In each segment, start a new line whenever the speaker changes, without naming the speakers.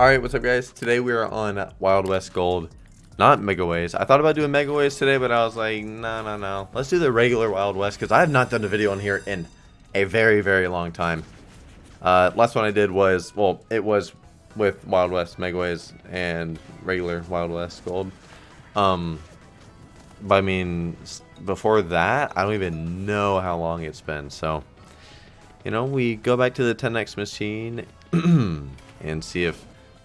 Alright, what's up guys? Today we are on Wild West Gold. Not Megaways. I thought about doing Megaways today, but I was like, no, no, no. Let's do the regular Wild West, because I have not done a video on here in a very, very long time. Uh, last one I did was, well, it was with Wild West Megaways and regular Wild West Gold. Um, but I mean, before that, I don't even know how long it's been, so... You know, we go back to the 10x machine and see if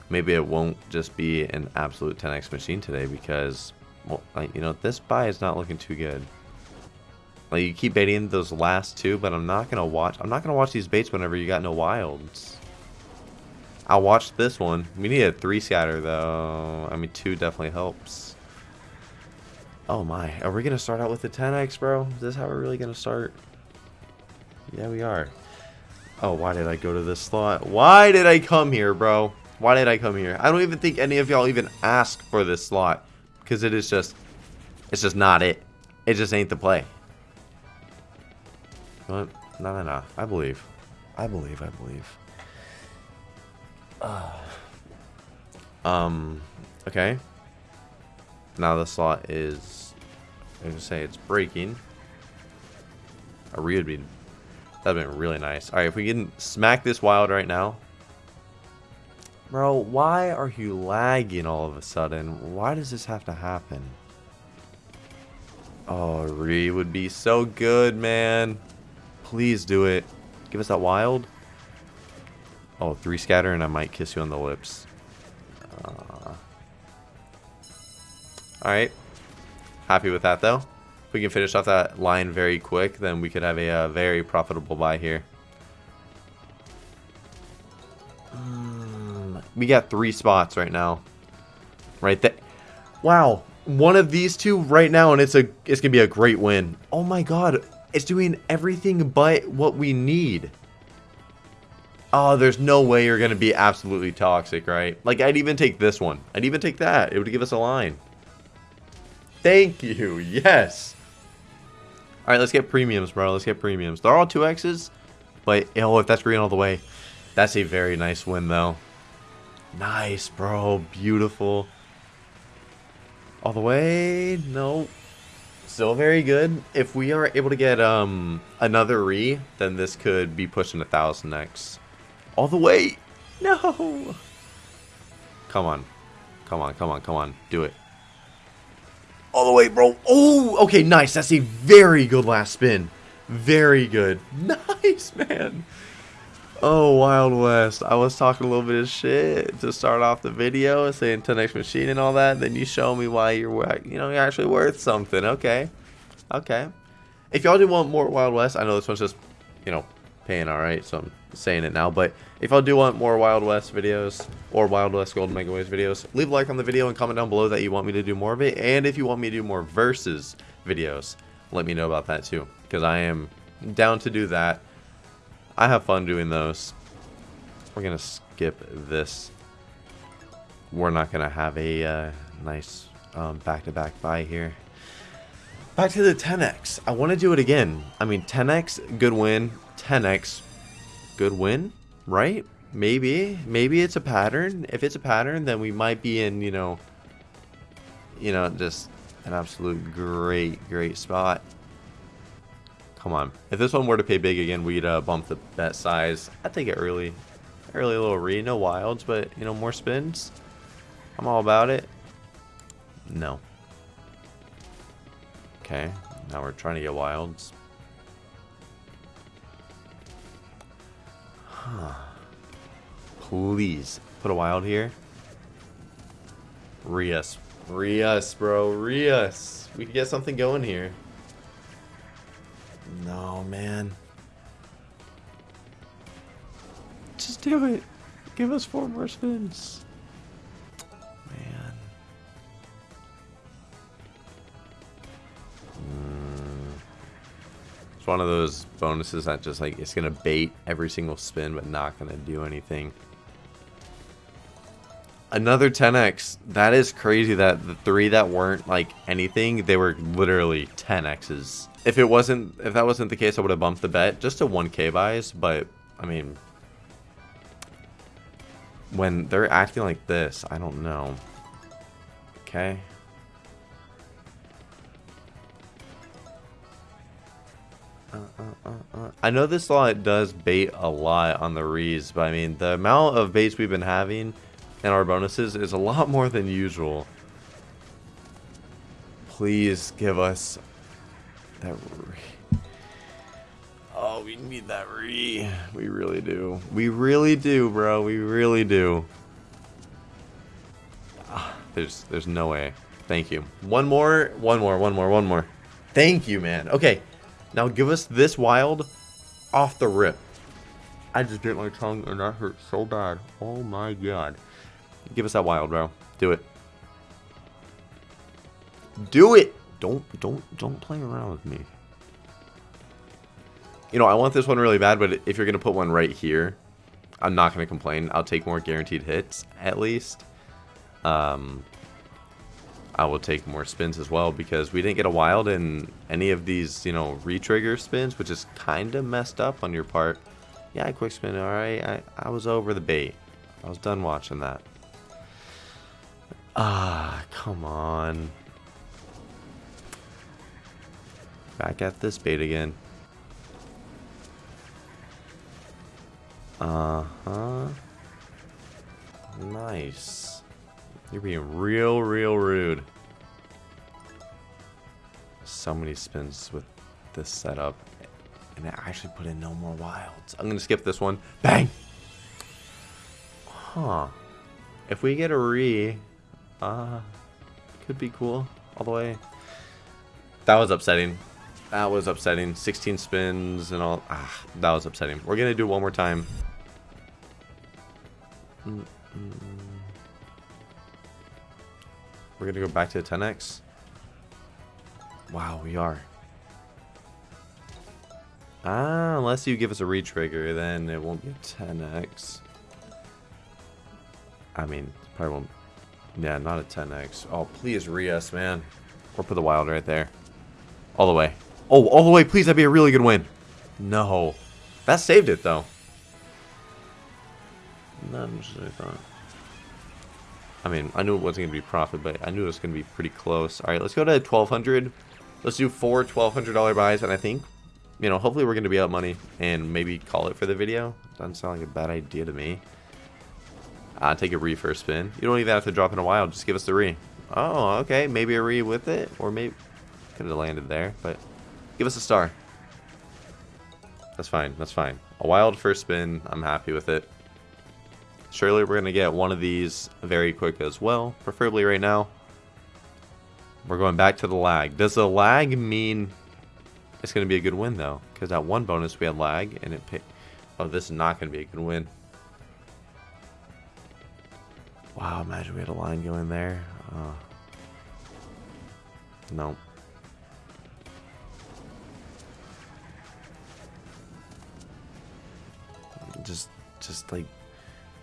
maybe it won't just be an absolute 10x machine today because, well, like, you know, this buy is not looking too good. Like, you keep baiting those last two, but I'm not going to watch, I'm not going to watch these baits whenever you got no wilds. I'll watch this one. We need a three scatter, though. I mean, two definitely helps. Oh my, are we going to start out with the 10x, bro? Is this how we're really going to start? Yeah, we are. Oh, why did I go to this slot? Why did I come here, bro? Why did I come here? I don't even think any of y'all even asked for this slot. Because it is just... It's just not it. It just ain't the play. What? No, no, no. I believe. I believe, I believe. Uh, um, okay. Now the slot is... I was going to say it's breaking. A re would be... That'd been really nice. Alright, if we can smack this wild right now, Bro, why are you lagging all of a sudden? Why does this have to happen? Oh, Re would be so good, man. Please do it. Give us that wild. Oh, three scatter and I might kiss you on the lips. Uh, Alright. Happy with that, though. If we can finish off that line very quick, then we could have a, uh, very profitable buy here. We got three spots right now. Right there. Wow. One of these two right now, and it's a it's gonna be a great win. Oh my god. It's doing everything but what we need. Oh, there's no way you're gonna be absolutely toxic, right? Like I'd even take this one. I'd even take that. It would give us a line. Thank you. Yes. Alright, let's get premiums, bro. Let's get premiums. They're all 2Xs. But, oh, if that's green all the way. That's a very nice win, though. Nice, bro. Beautiful. All the way? No. Still very good. If we are able to get um another re, then this could be pushing a thousand X. All the way. No. Come on. Come on, come on, come on. Do it. All the way, bro. Oh, okay, nice. That's a very good last spin. Very good. Nice, man. Oh, Wild West. I was talking a little bit of shit to start off the video, and saying 10x machine and all that. Then you show me why you're, you know, you're actually worth something. Okay. Okay. If y'all do want more Wild West, I know this one's just, you know, paying alright, so I'm saying it now. But if y'all do want more Wild West videos or Wild West Golden Mega videos, leave a like on the video and comment down below that you want me to do more of it. And if you want me to do more versus videos, let me know about that too. Because I am down to do that. I have fun doing those. We're going to skip this. We're not going to have a uh, nice um, back-to-back um, -back buy here. Back to the 10x. I want to do it again. I mean, 10x, good win. 10x, good win, right? Maybe. Maybe it's a pattern. If it's a pattern, then we might be in, you know, you know, just an absolute great, great spot. Come on. If this one were to pay big again, we'd uh, bump the bet size. I'd take it early. Early little re, no wilds, but, you know, more spins. I'm all about it. No. Okay, now we're trying to get wilds. Huh. Please, put a wild here. Rias. Rias, bro. Rias. We can get something going here. No, man. Just do it. Give us four more spins. Man. Mm. It's one of those bonuses that just like, it's going to bait every single spin, but not going to do anything. Another 10x. That is crazy that the three that weren't like anything, they were literally 10x's. If it wasn't, if that wasn't the case, I would have bumped the bet just to 1k buys, but I mean, when they're acting like this, I don't know. Okay. Uh, uh, uh, I know this lot does bait a lot on the rees, but I mean, the amount of baits we've been having and our bonuses is a lot more than usual. Please give us that re. Oh, we need that re. We really do. We really do, bro. We really do. Ah, there's, there's no way. Thank you. One more, one more, one more, one more. Thank you, man. Okay, now give us this wild off the rip. I just bit my tongue and that hurt so bad. Oh my god. Give us that wild, bro. Do it. Do it! Don't, don't, don't play around with me. You know, I want this one really bad, but if you're going to put one right here, I'm not going to complain. I'll take more guaranteed hits, at least. Um, I will take more spins as well because we didn't get a wild in any of these, you know, retrigger spins, which is kind of messed up on your part. Yeah, quick spin, alright. I, I was over the bait. I was done watching that. Ah, come on. Back at this bait again. Uh-huh. Nice. You're being real, real rude. So many spins with this setup. And I actually put in no more wilds. I'm going to skip this one. Bang! Huh. If we get a re, uh, could be cool all the way. That was upsetting. That was upsetting. 16 spins and all. Ah, that was upsetting. We're going to do one more time. We're going to go back to the 10x. Wow, we are. Ah, unless you give us a retrigger, then it won't be 10x. I mean, probably won't. Yeah, not a 10x. Oh, please re us, man. Or put the wild right there. All the way. Oh, all the way, please. That'd be a really good win. No. That saved it, though. Not as I thought. I mean, I knew it wasn't going to be profit, but I knew it was going to be pretty close. All right, let's go to 1200 Let's do four $1,200 buys, and I think, you know, hopefully we're going to be out money and maybe call it for the video. Doesn't sound like a bad idea to me. Uh, take a re first spin. You don't even have to drop in a wild. Just give us the re. Oh, okay. Maybe a re with it, or maybe could have landed there, but give us a star. That's fine. That's fine. A wild first spin. I'm happy with it. Surely we're going to get one of these very quick as well, preferably right now. We're going back to the lag. Does the lag mean it's going to be a good win, though? Because that one bonus we had lag, and it paid... Oh, this is not going to be a good win. Wow, imagine we had a line going there. Oh. No. Just, just like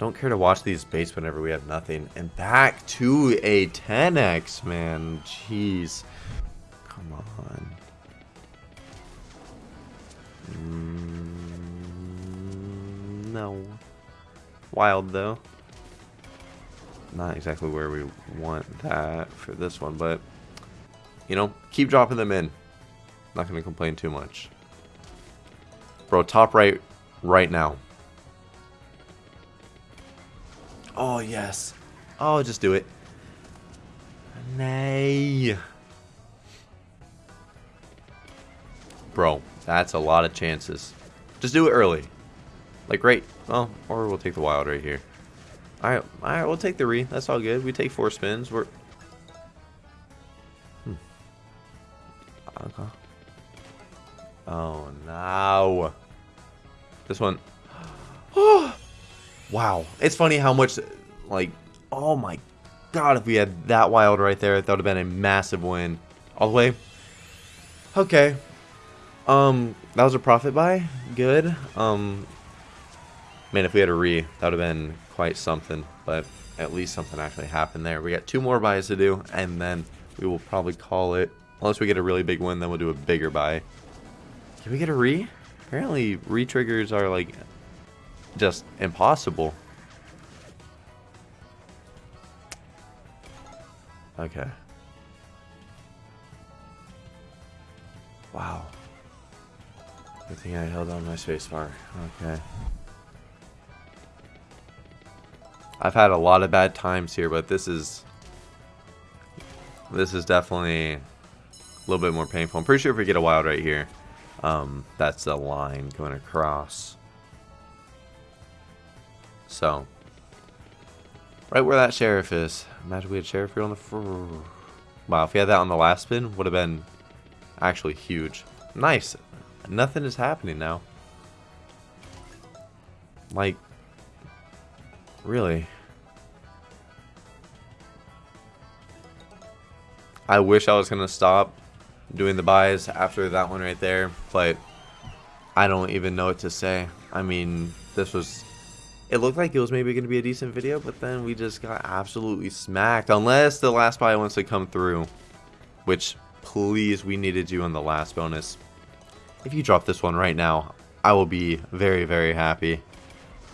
don't care to watch these baits whenever we have nothing. And back to a 10x, man. Jeez. Come on. Mm, no. Wild, though. Not exactly where we want that for this one, but, you know, keep dropping them in. Not going to complain too much. Bro, top right right now. Oh, yes. Oh, just do it. Nay. Bro, that's a lot of chances. Just do it early. Like, right. Well, or we'll take the wild right here. Alright, alright, we'll take the re. That's all good. We take four spins. We're... Hmm. Oh, no. This one. Wow. It's funny how much, like, oh my god, if we had that wild right there, that would have been a massive win. All the way. Okay. Um, that was a profit buy. Good. Um, man, if we had a re, that would have been quite something, but at least something actually happened there. We got two more buys to do, and then we will probably call it. Unless we get a really big win, then we'll do a bigger buy. Can we get a re? Apparently, re-triggers are, like, just impossible. Okay. Wow. Good thing I held on my spacebar. Okay. I've had a lot of bad times here, but this is... This is definitely a little bit more painful. I'm pretty sure if we get a wild right here, um, that's a line going across. So, right where that sheriff is. Imagine we had sheriff here on the... Wow, if we had that on the last spin, would have been actually huge. Nice. Nothing is happening now. Like, really. I wish I was going to stop doing the buys after that one right there, but I don't even know what to say. I mean, this was... It looked like it was maybe going to be a decent video, but then we just got absolutely smacked. Unless the last buy wants to come through, which, please, we needed you in the last bonus. If you drop this one right now, I will be very, very happy.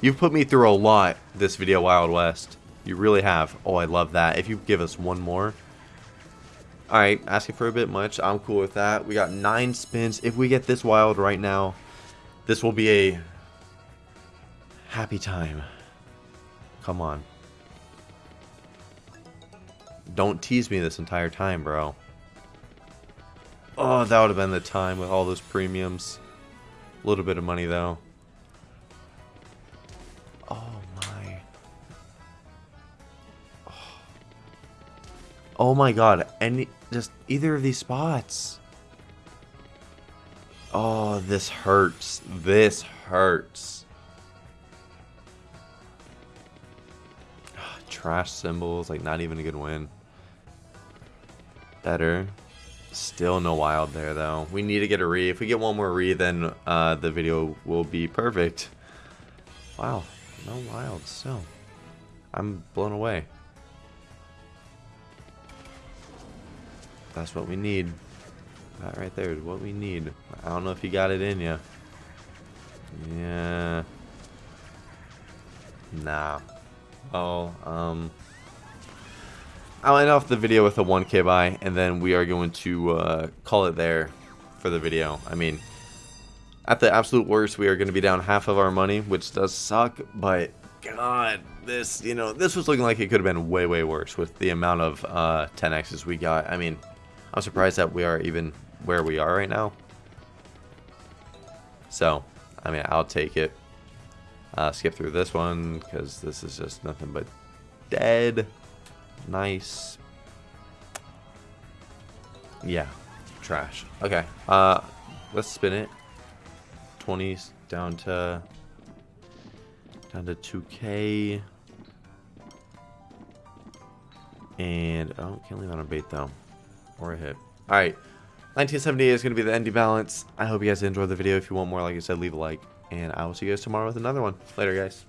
You've put me through a lot this video, Wild West. You really have. Oh, I love that. If you give us one more. Alright, asking for a bit much. I'm cool with that. We got nine spins. If we get this wild right now, this will be a happy time. Come on. Don't tease me this entire time, bro. Oh, that would have been the time with all those premiums. A little bit of money, though. Oh, my. Oh, oh my god. Any, just either of these spots. Oh, this hurts. This hurts. Trash symbols, like not even a good win. Better. Still no wild there, though. We need to get a re. If we get one more re, then uh, the video will be perfect. Wow, no wild still. I'm blown away. That's what we need. That right there is what we need. I don't know if you got it in you. Yeah. Nah. Oh, um... I'll end off the video with a 1k buy, and then we are going to uh, call it there for the video. I mean, at the absolute worst, we are going to be down half of our money, which does suck, but god, this, you know, this was looking like it could have been way, way worse with the amount of uh, 10x's we got. I mean, I'm surprised that we are even where we are right now. So, I mean, I'll take it. Uh, skip through this one, because this is just nothing but dead. Nice. Yeah. Trash. Okay. Uh, let's spin it. 20s down to down to 2k. And oh, can't leave that on a bait though, or a hit. All right. 1978 is going to be the ending balance. I hope you guys enjoyed the video. If you want more, like I said, leave a like. And I will see you guys tomorrow with another one. Later, guys.